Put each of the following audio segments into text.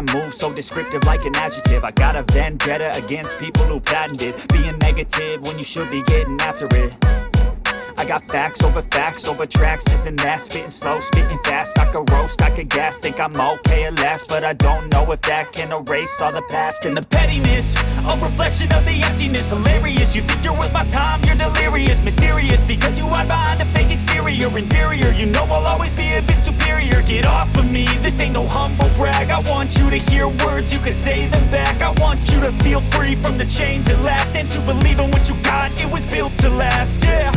I move so descriptive like an adjective. I got a vendetta against people who patented Being negative when you should be getting after it. I got facts over facts over tracks, this and that. Spitting slow, spitting fast, I could roast, I could gas Think I'm okay at last, but I don't know if that can erase all the past And the pettiness, a reflection of the emptiness. Hilarious, you think you're worth my time, you're delirious Mysterious, because you hide behind a fake exterior. Inferior, you know I'll always be a bit superior. Get off of me, this ain't no humble brag. I want you to hear words, you can say them back. I want you to feel free from the chains at last And to believe in what you got, it was built to last, yeah.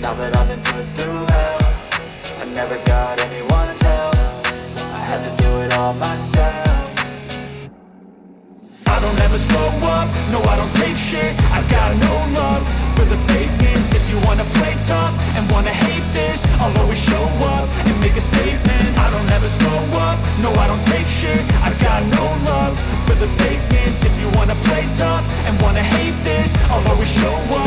Now that I've been put through hell I never got anyone's help. I had to do it all myself don't ever slow up, no I don't take shit. I got no love for the fakeness. If you wanna play tough and wanna hate this I'll always show up and make a statement. I don't ever slow up, no I don't take shit. I got no love for the fakeness. If you wanna play tough and wanna hate this I'll always show up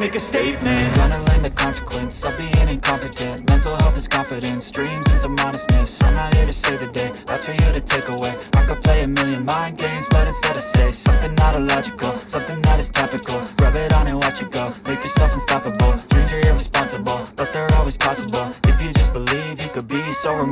make a statement. I'm Gonna learn the consequence of being incompetent. Mental health is confidence, dreams into modestness. I'm not here to save the day, that's for you to take away. I could play a million mind games, but instead I say Something not illogical, something that is topical. Rub it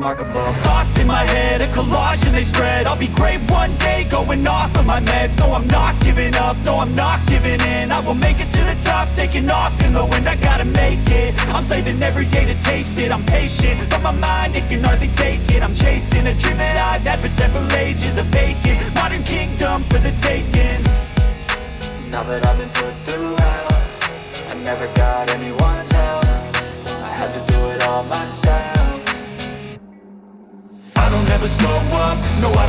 so remarkable. Thoughts in my head, a collage and they spread. I'll be great one day, going off of my meds. No, I'm not giving up, no, I'm not giving in. I will make it to the top, taking off in the wind I gotta make it, I'm saving every day to taste it. I'm patient, but my mind, it can hardly take it. I'm chasing a dream that I've had for several ages A vacant, modern kingdom for the taking. Now that I've been put through hell I never got anyone's help. I had to do it all myself I slow up, no I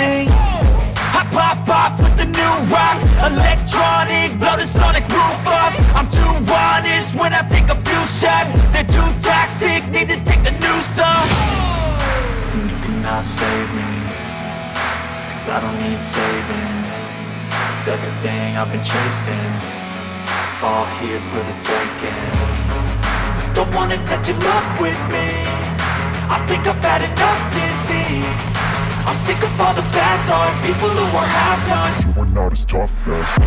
I pop off with the new rock. Electronic, blow the sonic roof up. I'm too honest when I take a few shots. They're too toxic, need to take a new song And you cannot save me Cause I don't need saving. It's everything I've been chasing. All here for the taking. Don't wanna test your luck with me. I think I've had enough disease I'm sick of all the bad thoughts People who are half-nots You are not as tough as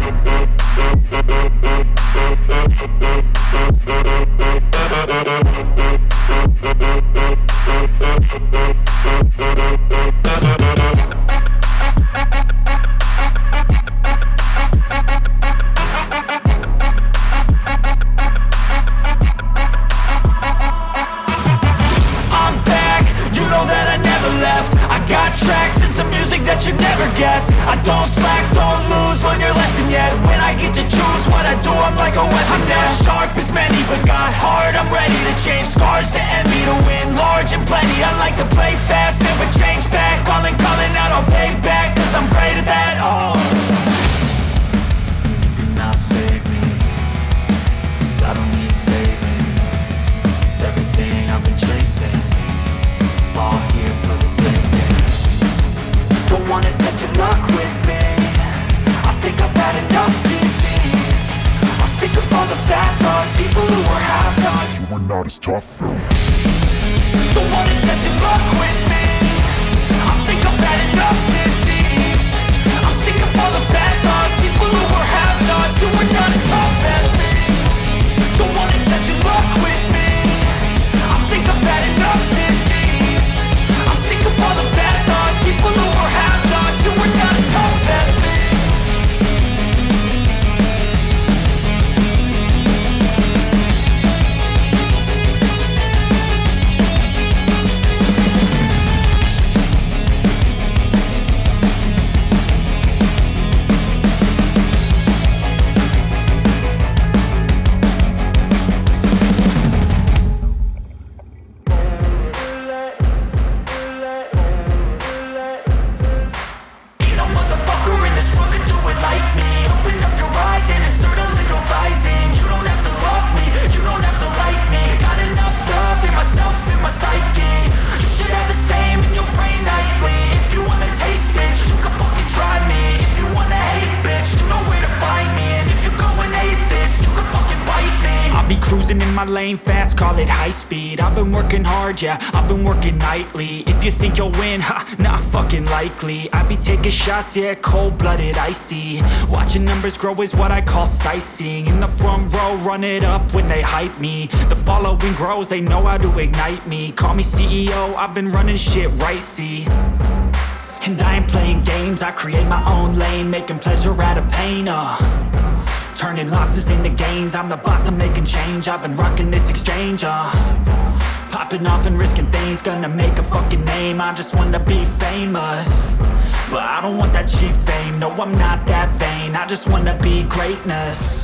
I'm got tracks and some music that you never guess. I don't slack, don't lose, learn your lesson yet. When I get to choose what I do, I'm like a weapon I'm not sharp as many, but got hard, I'm ready to change. Scars to envy, to win large and plenty. I like to play fast, never change back. Calling, calling out, I'll pay back Cause I'm great at that, oh. with me. I think I've had enough disease I'm sick of all the bad thoughts People who are half-nots You not as tough though Don't wanna test your luck with me. I think I've had enough disease I'm sick of all the bad thoughts People who are half nuts. You were not as tough as me. In my lane fast, call it high speed. I've been working hard, yeah, I've been working nightly. If you think you'll win, ha, not fucking likely. I be taking shots, yeah, cold-blooded, icy. Watching numbers grow is what I call sightseeing. In the front row, run it up when they hype me. The following grows, they know how to ignite me. Call me CEO, I've been running shit right, see. And I ain't playing games, I create my own lane Making pleasure out of pain, uh Turning losses into gains. I'm the boss, I'm making change. I've been rocking this exchange, uh. Popping off and risking things. Gonna make a fucking name. I just wanna be famous. But I don't want that cheap fame. No, I'm not that vain. I just wanna be greatness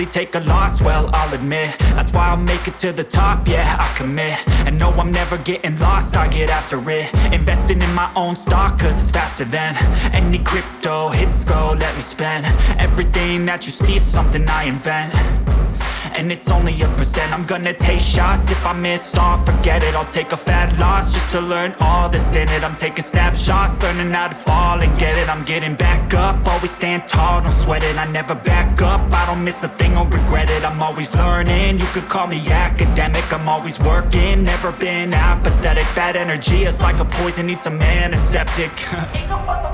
I take a loss, well, I'll admit. That's why I'll make it to the top, yeah, I commit. And no, I'm never getting lost, I get after it. Investing in my own stock, cause it's faster than Any crypto, hits go, let me spend. Everything that you see is something I invent and it's only a percent. I'm gonna take shots. If I miss all Forget it, I'll take a fat loss Just to learn all that's in it. I'm taking snapshots, learning how to fall and get it. I'm getting back up, always stand tall Don't sweat it, I never back up. I don't miss a thing or regret it. I'm always learning, you could call me academic. I'm always working, never been apathetic. Bad energy is like a poison, needs some antiseptic. Ain't no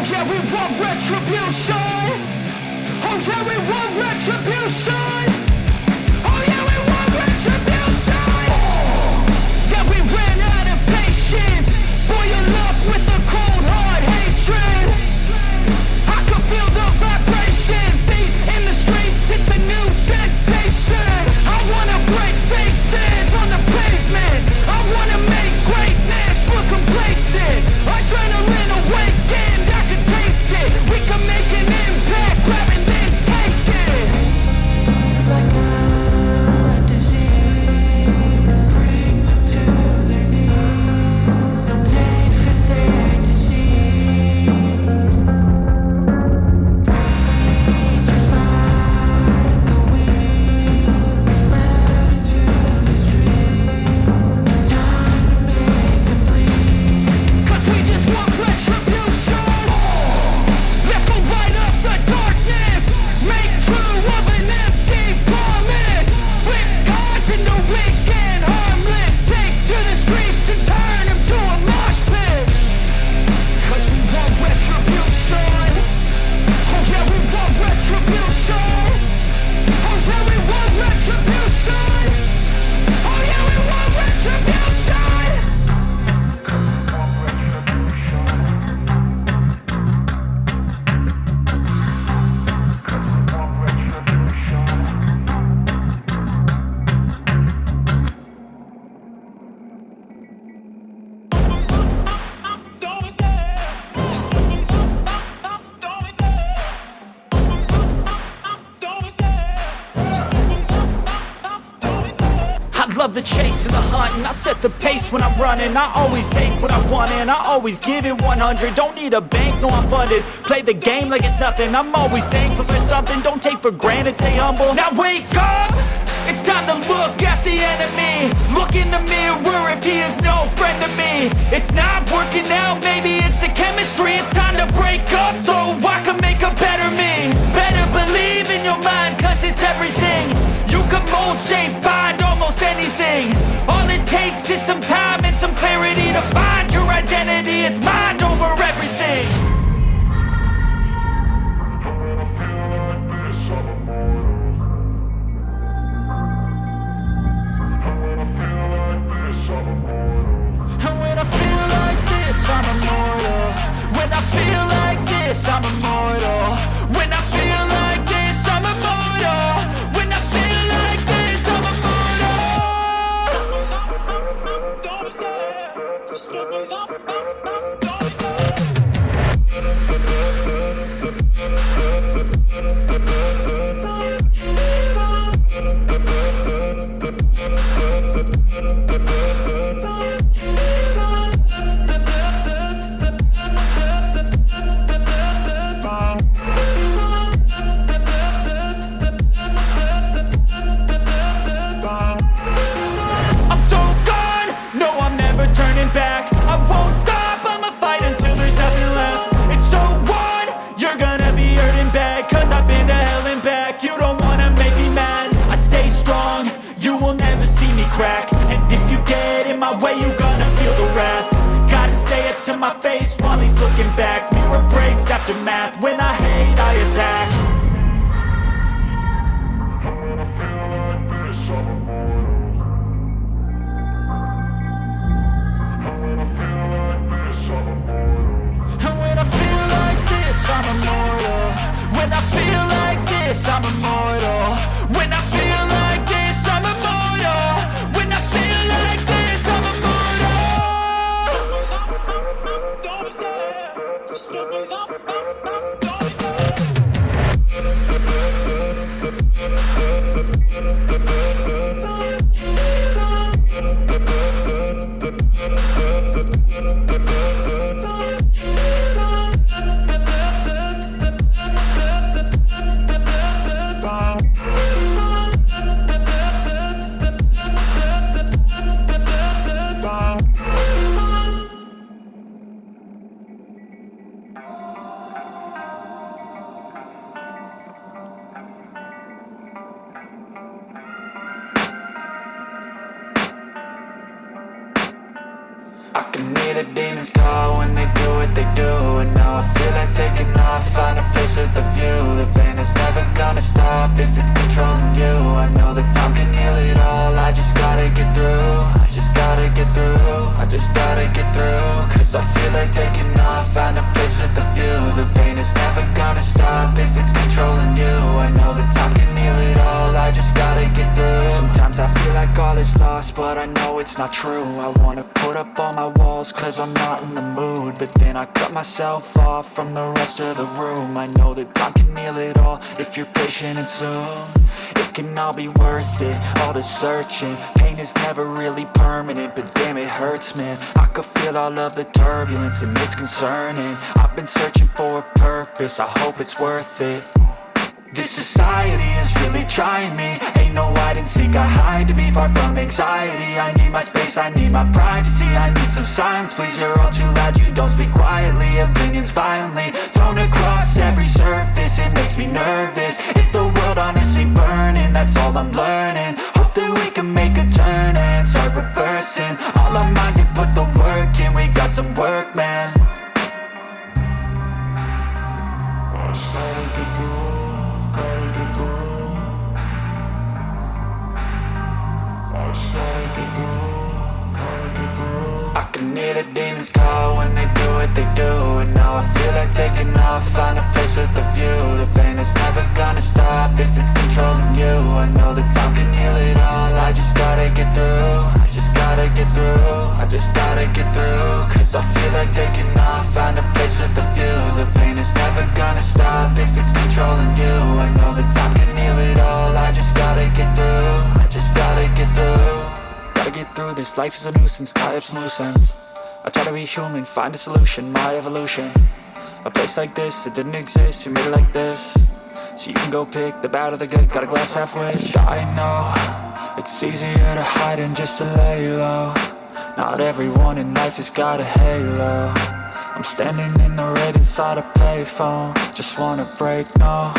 Oh yeah, we want retribution. Oh yeah, we want retribution. Oh yeah, we want retribution. Oh, we ran out of patience. Boil up with the cold. Love the chase and the hunt and I set the pace when I'm running. I always take what I want and I always give it 100 Don't need a bank, no I'm funded. Play the game like it's nothing. I'm always thankful for something. Don't take for granted, stay humble. Now wake up! It's time to look at the enemy. Look in the mirror if he is no friend to me. It's not working out, maybe it's the chemistry. It's time to break up so I can make a better me. Better believe in your mind cause it's everything. You can mold, shape, find almost anything. All it takes is some time and some clarity To find your identity, it's mind over everything. And when I feel like this, I'm immortal. When I feel like this, I'm immortal my face while he's looking back. Mirror breaks after math, when I hate I attack myself off from the rest of the room. I know that God can heal it all if you're patient and soon. It can all be worth it, all the searching. Pain is never really permanent, but damn it hurts man. I could feel all of the turbulence and it's concerning. I've been searching for a purpose, I hope it's worth it this society is really trying me. Ain't no hide and seek, I hide to be far from anxiety. I need my space, I need my privacy. I need some silence, please, you're all too loud You don't speak quietly, opinions violently Thrown across every surface, it makes me nervous. Is the world honestly burning? That's all I'm learning. Hope that we can make a turn and start reversing. All our minds and put the work in, we got some work, man. I just I can hear the demons call when they do what they do. This, life is a nuisance, tie up some loose ends I try to be human, find a solution, my evolution. A place like this, it didn't exist, we made it like this. So you can go pick the bad or the good, got a glass half wish. I know, it's easier to hide than just to lay low Not everyone in life has got a halo. I'm standing in the red inside a payphone. Just wanna break, no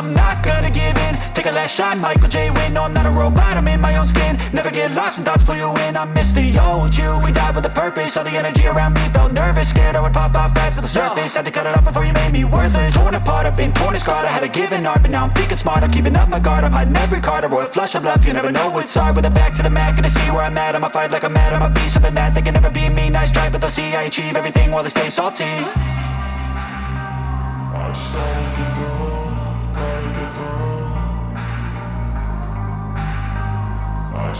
I'm not gonna give in. Take a last shot, Michael J. Win No, I'm not a robot, I'm in my own skin. Never get lost when thoughts pull you in. I miss the old you, we died with a purpose. All the energy around me felt nervous. Scared I would pop out fast to the surface. Had to cut it off before you made me worthless. Torn apart, I've been torn and scarred. I had a given art, but now I'm thinking smart. I'm keeping up my guard, I'm hiding every card. A royal flush of love, you never know what's hard. With a back to the mat, gonna see where I'm at. I'ma fight like I'm mad, I'ma be something that They can never be. Me, nice try, but they'll see I achieve everything while they stay salty I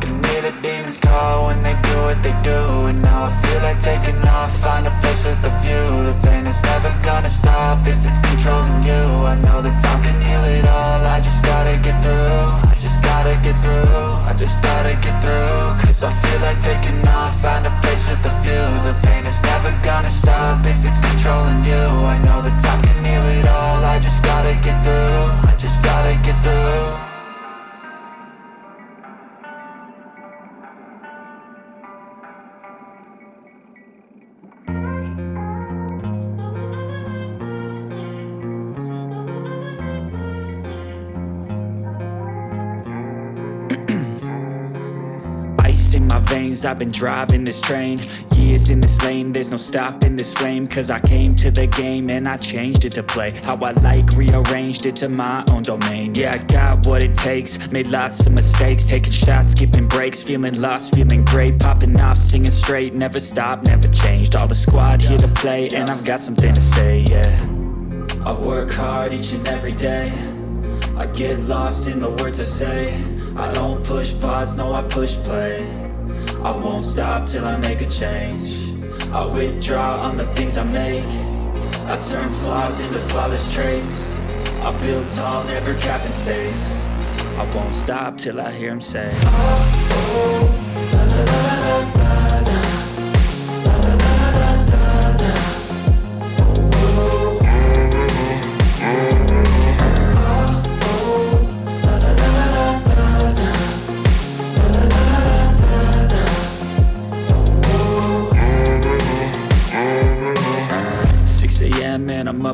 can hear the demons call when they do what they do And now I feel like taking off, find a place with a view. The pain is never gonna stop if it's controlling you. I know that time can heal it all, I just gotta get through I just gotta get through, I just gotta get through. Cause I feel like taking off, find a place with a view. The pain is never gonna stop if it's controlling you. I know that time can heal it all, I just I've been driving this train Years in this lane, there's no stopping this flame Cause I came to the game and I changed it to play. How I like, rearranged it to my own domain. Yeah, I got what it takes, made lots of mistakes Taking shots, skipping breaks, feeling lost, feeling great Popping off, singing straight, never stopped, never changed. All the squad here to play and I've got something to say, yeah. I work hard each and every day. I get lost in the words I say. I don't push pause, no I push play I won't stop till I make a change. I withdraw on the things I make. I turn flaws into flawless traits. I build tall, never capped in space. I won't stop till I hear him say Six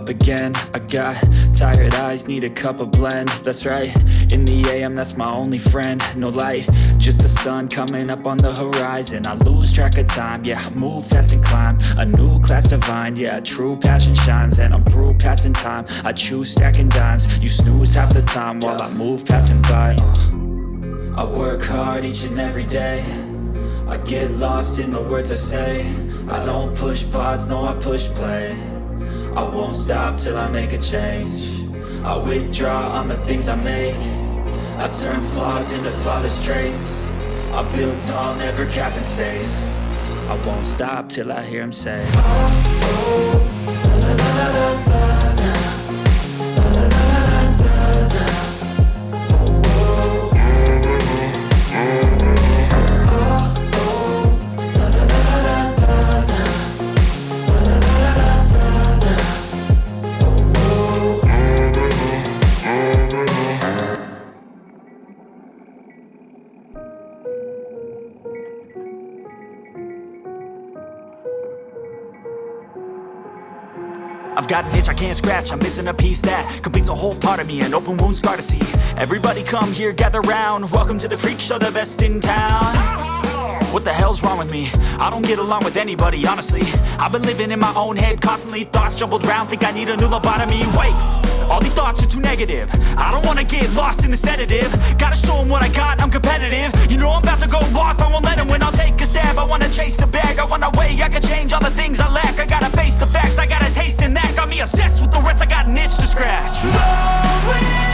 up again. I got tired eyes, need a cup of blend. That's right, in the AM that's my only friend. No light, just the sun coming up on the horizon. I lose track of time, yeah, move fast and climb. A new class divine, yeah, true passion shines. And I'm through passing time, I choose stacking dimes. You snooze half the time while I move passing by uh. I work hard each and every day. I get lost in the words I say. I don't push pause, no I push play I won't stop till I make a change. I withdraw on the things I make. I turn flaws into flawless traits. I build tall, never capped in space. I won't stop till I hear him say I've got an itch I can't scratch, I'm missing a piece that completes a whole part of me, an open wound scar to see. Everybody come here, gather round, welcome to the freak show, the best in town. What the hell's wrong with me? I don't get along with anybody, honestly. I've been living in my own head constantly. Thoughts jumbled round, think I need a new lobotomy. Wait, All these thoughts are too negative. I don't wanna get lost in the sedative. Gotta show 'em what I got, I'm competitive. You know I'm about to go off, I won't let 'em win. I'll take a stab, I wanna chase a bag. I wanna weigh, I can change all the things I lack. I gotta face the facts, I got a taste in that. Got me obsessed with the rest, I got an itch to scratch. Lonely now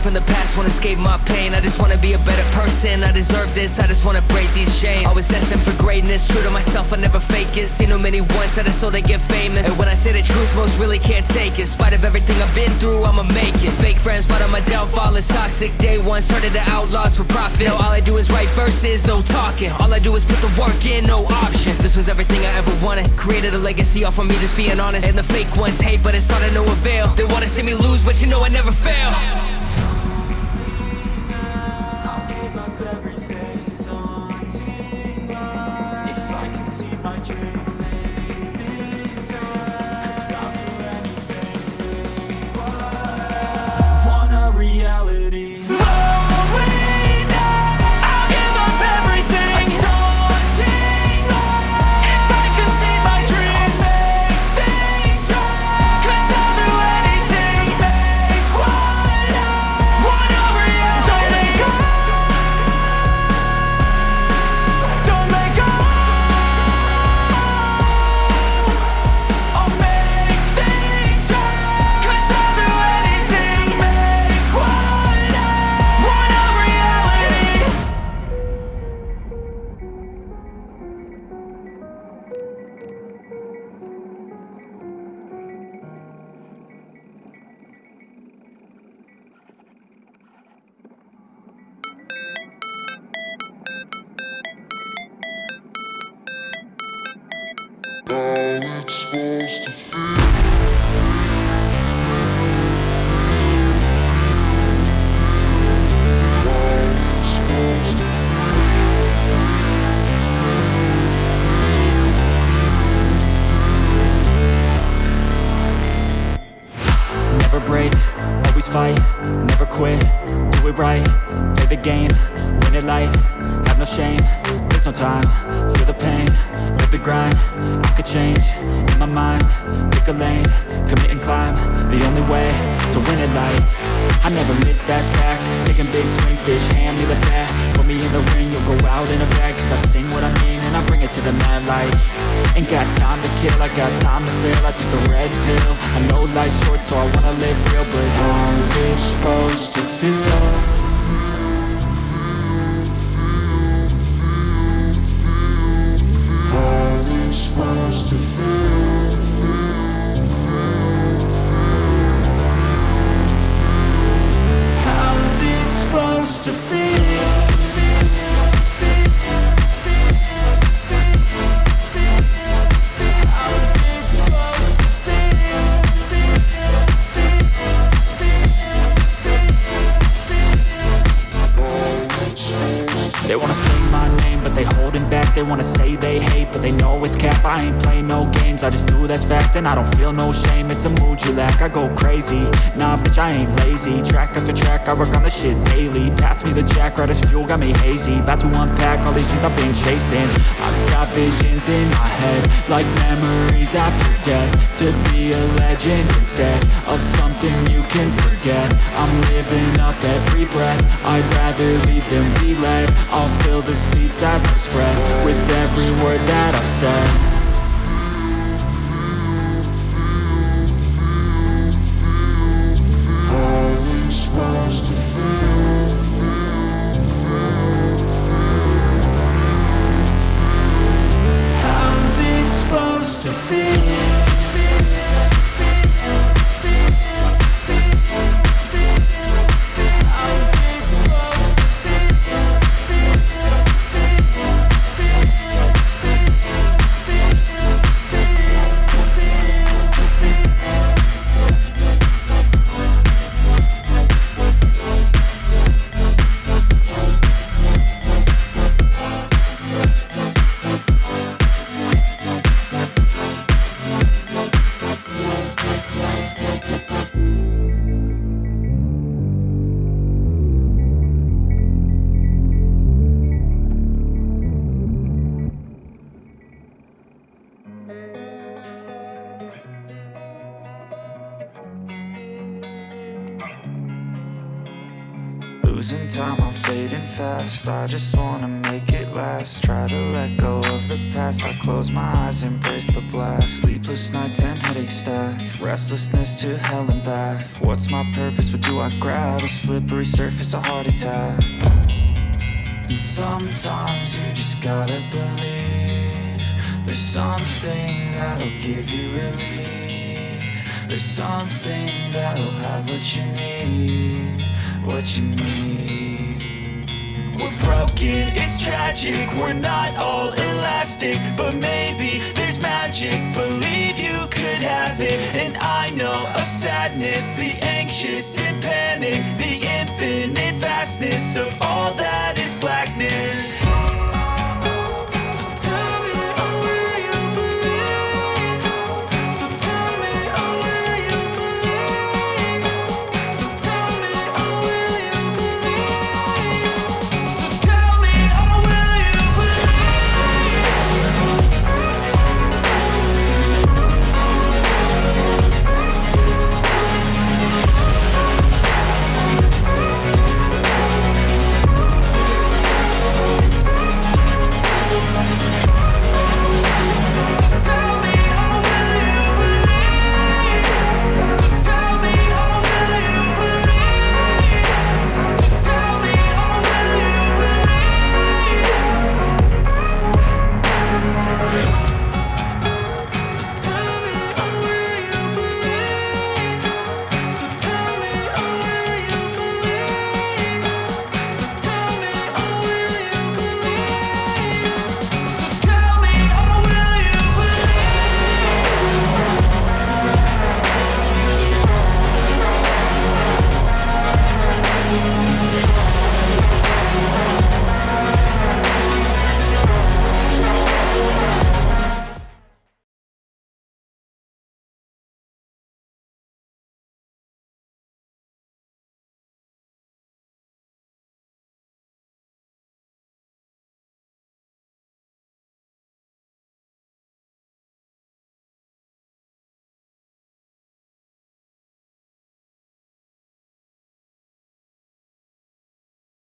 brain. From the past, wanna escape my pain. I just wanna be a better person. I deserve this, I just wanna break these chains. Always destined for greatness, true to myself, I never fake it. Seen too many that I so they get famous. And when I say the truth, most really can't take it. In spite of everything I've been through, I'ma make it. Fake friends, but on my downfall is toxic. Day one, started the outlaws for profit. Now all I do is write verses, no talking. All I do is put the work in, no option. This was everything I ever wanted. Created a legacy off of me, just being honest. And the fake ones hate, but it's all to no avail. They wanna see me lose, but you know I never fail. Short, so I wanna live real, but how's it supposed to feel? And I don't feel no shame, it's a mood you lack I go crazy, nah bitch I ain't lazy. Track after track, I work on the shit daily. Pass me the jack, right as fuel, got me hazy. About to unpack all these things I've been chasing. I've got visions in my head Like memories after death. To be a legend instead Of something you can forget. I'm living up every breath. I'd rather lead than be led I'll fill the seats as I spread With every word that I've said fast I just wanna make it last. Try to let go of the past. I close my eyes, embrace the blast. Sleepless nights and headaches stack. Restlessness to hell and back. What's my purpose, what do I grab? A slippery surface, a heart attack. And sometimes you just gotta believe There's something that'll give you relief. There's something that'll have what you need What you need broken, it's tragic. We're not all elastic But maybe there's magic. Believe you could have it. And I know of sadness The anxious and panic The infinite vastness Of all that is blackness